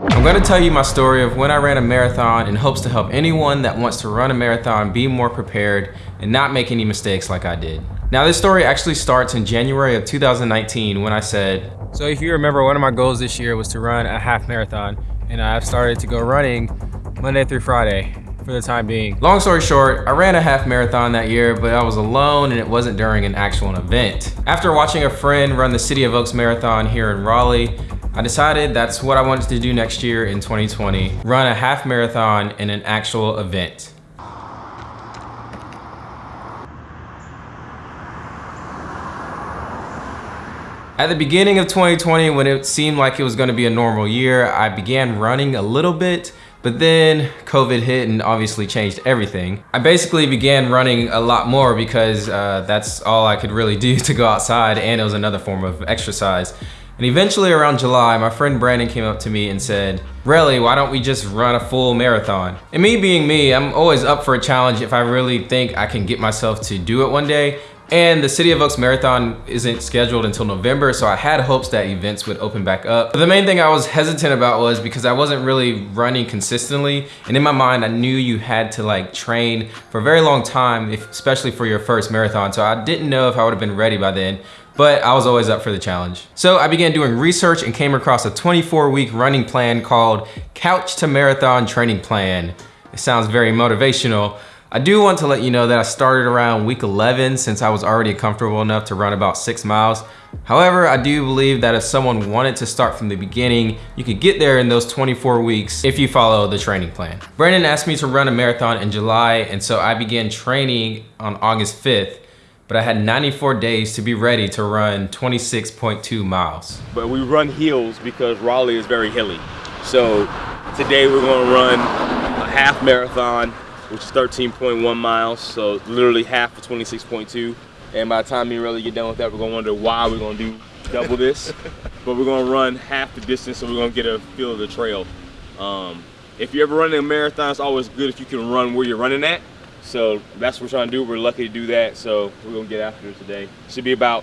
I'm gonna tell you my story of when I ran a marathon in hopes to help anyone that wants to run a marathon be more prepared and not make any mistakes like I did. Now this story actually starts in January of 2019 when I said, so if you remember one of my goals this year was to run a half marathon and I've started to go running Monday through Friday for the time being. Long story short, I ran a half marathon that year, but I was alone and it wasn't during an actual event. After watching a friend run the City of Oaks Marathon here in Raleigh, I decided that's what I wanted to do next year in 2020, run a half marathon in an actual event. At the beginning of 2020, when it seemed like it was gonna be a normal year, I began running a little bit, but then COVID hit and obviously changed everything. I basically began running a lot more because uh, that's all I could really do to go outside and it was another form of exercise. And eventually around July, my friend Brandon came up to me and said, Really, why don't we just run a full marathon? And me being me, I'm always up for a challenge if I really think I can get myself to do it one day. And the City of Oaks Marathon isn't scheduled until November, so I had hopes that events would open back up. But the main thing I was hesitant about was because I wasn't really running consistently. And in my mind, I knew you had to like train for a very long time, especially for your first marathon. So I didn't know if I would have been ready by then but I was always up for the challenge. So I began doing research and came across a 24 week running plan called Couch to Marathon Training Plan. It sounds very motivational. I do want to let you know that I started around week 11 since I was already comfortable enough to run about six miles. However, I do believe that if someone wanted to start from the beginning, you could get there in those 24 weeks if you follow the training plan. Brandon asked me to run a marathon in July, and so I began training on August 5th but I had 94 days to be ready to run 26.2 miles. But we run hills because Raleigh is very hilly. So today we're gonna run a half marathon, which is 13.1 miles, so literally half of 26.2. And by the time we really get done with that, we're gonna wonder why we're gonna do double this. but we're gonna run half the distance, so we're gonna get a feel of the trail. Um, if you're ever running a marathon, it's always good if you can run where you're running at. So that's what we're trying to do. We're lucky to do that. So we're gonna get after it today. Should be about,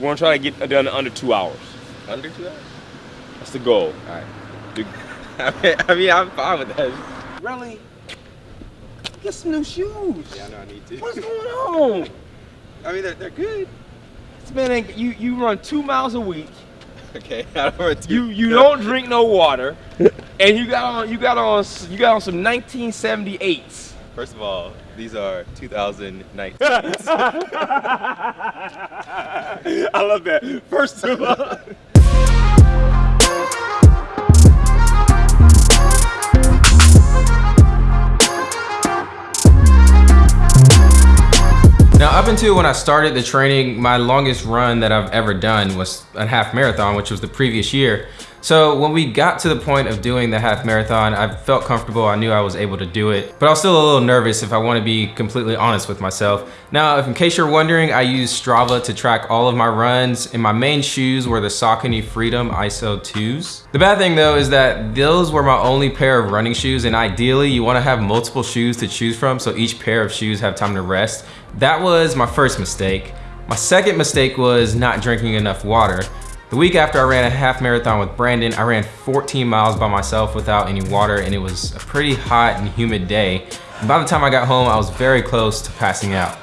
we're gonna try to get done under two hours. Under two hours? That's the goal. All right. I mean, I'm fine with that. Really? Get some new shoes. Yeah, I know I need to. What's going on? I mean, they're, they're good. This man you, you run two miles a week. Okay, I don't run two. You you don't drink no water, and you got on you got on you got on some 1978s. First of all, these are 2019. I love that. First of all. Now up until when I started the training, my longest run that I've ever done was a half marathon, which was the previous year. So when we got to the point of doing the half marathon, I felt comfortable. I knew I was able to do it, but I was still a little nervous if I want to be completely honest with myself. Now, if in case you're wondering, I use Strava to track all of my runs and my main shoes were the Saucony Freedom ISO 2s. The bad thing though is that those were my only pair of running shoes and ideally you want to have multiple shoes to choose from so each pair of shoes have time to rest. That was my first mistake. My second mistake was not drinking enough water. The week after I ran a half marathon with Brandon, I ran 14 miles by myself without any water and it was a pretty hot and humid day. And by the time I got home, I was very close to passing out.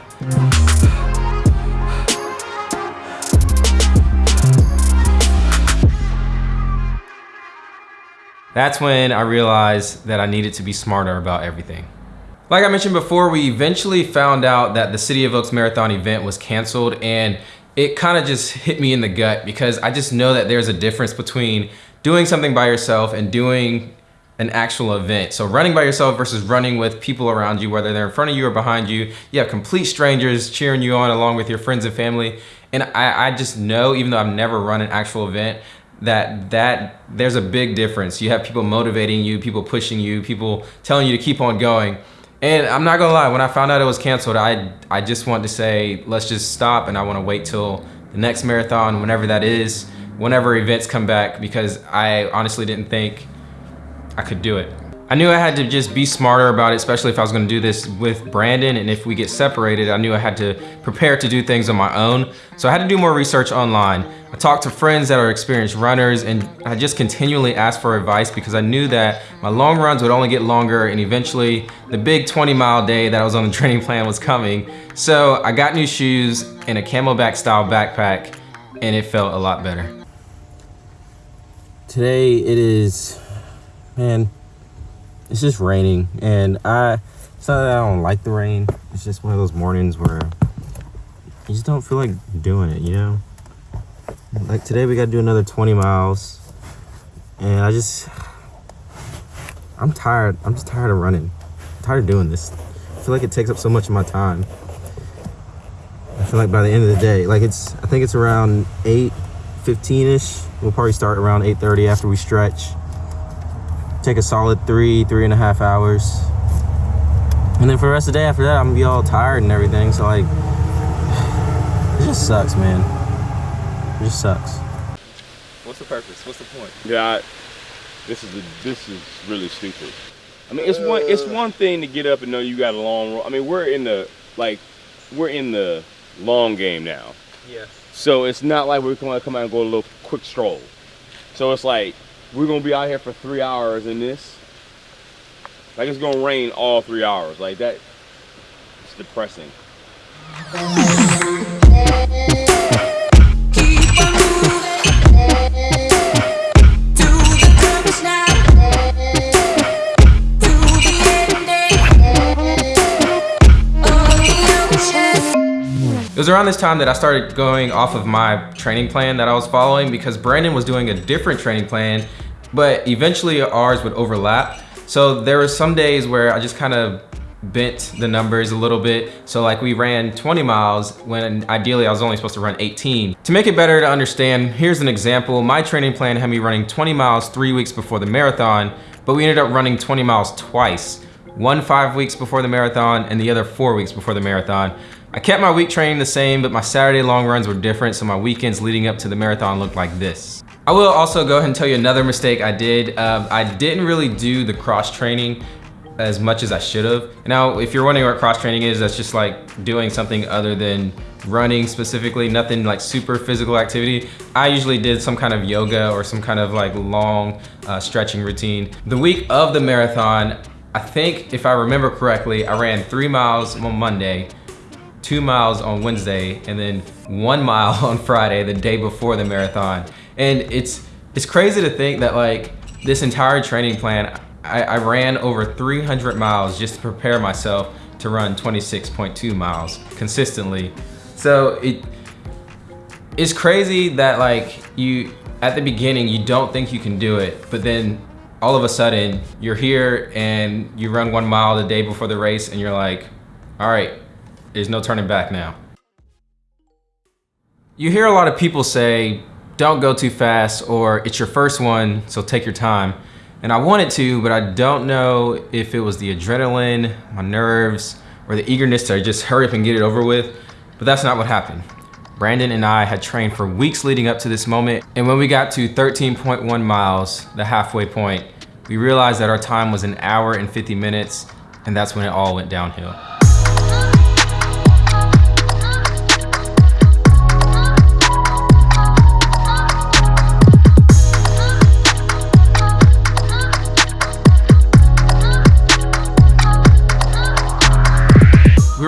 That's when I realized that I needed to be smarter about everything. Like I mentioned before, we eventually found out that the City of Oaks Marathon event was canceled and it kind of just hit me in the gut because I just know that there's a difference between doing something by yourself and doing an actual event. So running by yourself versus running with people around you, whether they're in front of you or behind you, you have complete strangers cheering you on along with your friends and family. And I, I just know, even though I've never run an actual event, that that there's a big difference. You have people motivating you, people pushing you, people telling you to keep on going. And I'm not gonna lie, when I found out it was canceled, I, I just want to say, let's just stop and I wanna wait till the next marathon, whenever that is, whenever events come back, because I honestly didn't think I could do it. I knew I had to just be smarter about it, especially if I was gonna do this with Brandon and if we get separated, I knew I had to prepare to do things on my own. So I had to do more research online. I talked to friends that are experienced runners and I just continually asked for advice because I knew that my long runs would only get longer and eventually the big 20 mile day that I was on the training plan was coming. So I got new shoes and a CamelBak style backpack and it felt a lot better. Today it is, man, it's just raining and I it's not that I don't like the rain. It's just one of those mornings where you just don't feel like doing it, you know? Like today we gotta do another 20 miles and I just I'm tired. I'm just tired of running. I'm tired of doing this. I feel like it takes up so much of my time. I feel like by the end of the day, like it's I think it's around 8 15ish. We'll probably start around 8:30 after we stretch take a solid three, three and a half hours. And then for the rest of the day after that, I'm gonna be all tired and everything. So like, it just sucks, man. It just sucks. What's the purpose? What's the point? Yeah, I, this is a, this is really stupid. I mean, it's one it's uh. one thing to get up and know you got a long. I mean, we're in the like we're in the long game now. Yeah. So it's not like we're gonna come out and go a little quick stroll. So it's like we're gonna be out here for three hours in this. Like it's gonna rain all three hours. Like that, it's depressing. It was around this time that I started going off of my training plan that I was following because Brandon was doing a different training plan, but eventually ours would overlap. So there were some days where I just kind of bent the numbers a little bit. So like we ran 20 miles when ideally I was only supposed to run 18. To make it better to understand, here's an example. My training plan had me running 20 miles three weeks before the marathon, but we ended up running 20 miles twice. One five weeks before the marathon and the other four weeks before the marathon. I kept my week training the same, but my Saturday long runs were different, so my weekends leading up to the marathon looked like this. I will also go ahead and tell you another mistake I did. Um, I didn't really do the cross training as much as I should have. Now, if you're wondering what cross training is, that's just like doing something other than running specifically, nothing like super physical activity. I usually did some kind of yoga or some kind of like long uh, stretching routine. The week of the marathon, I think if I remember correctly, I ran three miles on Monday, two miles on Wednesday, and then one mile on Friday, the day before the marathon. And it's it's crazy to think that like this entire training plan, I, I ran over 300 miles just to prepare myself to run 26.2 miles consistently. So it it's crazy that like you at the beginning you don't think you can do it, but then all of a sudden you're here and you run one mile the day before the race and you're like, all right, there's no turning back now. You hear a lot of people say, don't go too fast or it's your first one, so take your time. And I wanted to, but I don't know if it was the adrenaline, my nerves, or the eagerness to just hurry up and get it over with, but that's not what happened. Brandon and I had trained for weeks leading up to this moment, and when we got to 13.1 miles, the halfway point, we realized that our time was an hour and 50 minutes, and that's when it all went downhill.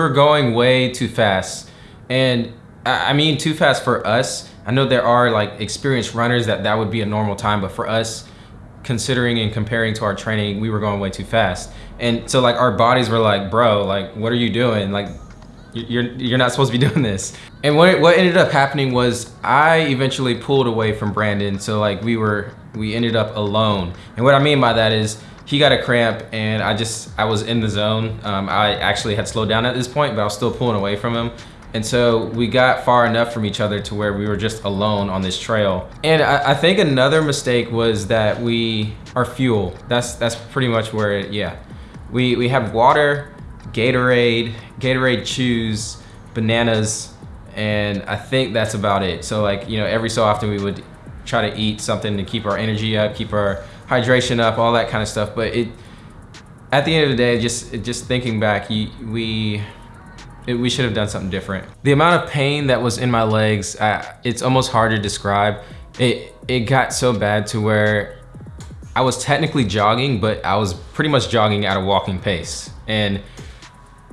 Were going way too fast. And I mean too fast for us. I know there are like experienced runners that that would be a normal time, but for us, considering and comparing to our training, we were going way too fast. And so like our bodies were like, bro, like what are you doing? Like you're you're not supposed to be doing this. And what what ended up happening was I eventually pulled away from Brandon. So like we were we ended up alone. And what I mean by that is he got a cramp and I just, I was in the zone. Um, I actually had slowed down at this point, but I was still pulling away from him. And so we got far enough from each other to where we were just alone on this trail. And I, I think another mistake was that we, our fuel, that's that's pretty much where it, yeah. We, we have water, Gatorade, Gatorade chews, bananas, and I think that's about it. So like, you know, every so often we would try to eat something to keep our energy up, keep our hydration up, all that kind of stuff. But it At the end of the day, just just thinking back, you, we it, we should have done something different. The amount of pain that was in my legs, I, it's almost hard to describe. It it got so bad to where I was technically jogging, but I was pretty much jogging at a walking pace, and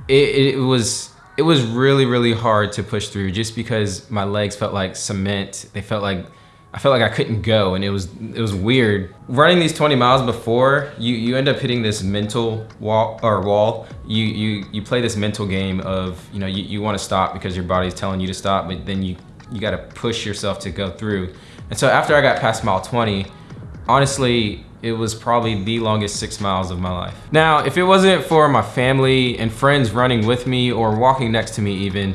it, it was it was really really hard to push through just because my legs felt like cement. They felt like I felt like I couldn't go and it was it was weird. Running these 20 miles before, you, you end up hitting this mental wall or wall. You you you play this mental game of, you know, you, you want to stop because your body's telling you to stop, but then you you gotta push yourself to go through. And so after I got past mile 20, honestly, it was probably the longest six miles of my life. Now, if it wasn't for my family and friends running with me or walking next to me even,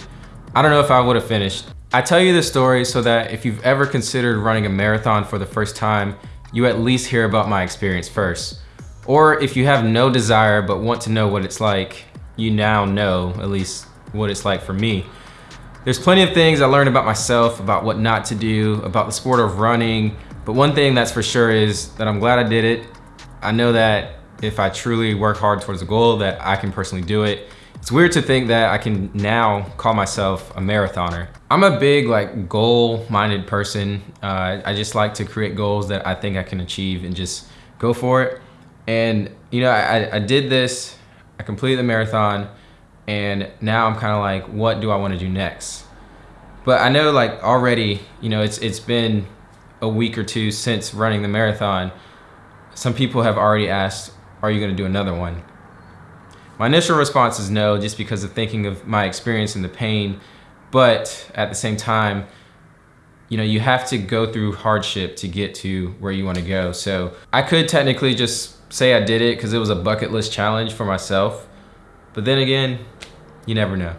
I don't know if I would have finished. I tell you this story so that if you've ever considered running a marathon for the first time, you at least hear about my experience first. Or if you have no desire but want to know what it's like, you now know at least what it's like for me. There's plenty of things I learned about myself, about what not to do, about the sport of running, but one thing that's for sure is that I'm glad I did it. I know that if I truly work hard towards a goal that I can personally do it. It's weird to think that I can now call myself a marathoner. I'm a big like goal-minded person. Uh, I just like to create goals that I think I can achieve and just go for it. And you know, I, I did this, I completed the marathon, and now I'm kind of like, what do I want to do next? But I know like already, you know, it's it's been a week or two since running the marathon. Some people have already asked, are you going to do another one? My initial response is no, just because of thinking of my experience and the pain. But at the same time, you know, you have to go through hardship to get to where you want to go. So I could technically just say I did it because it was a bucket list challenge for myself. But then again, you never know.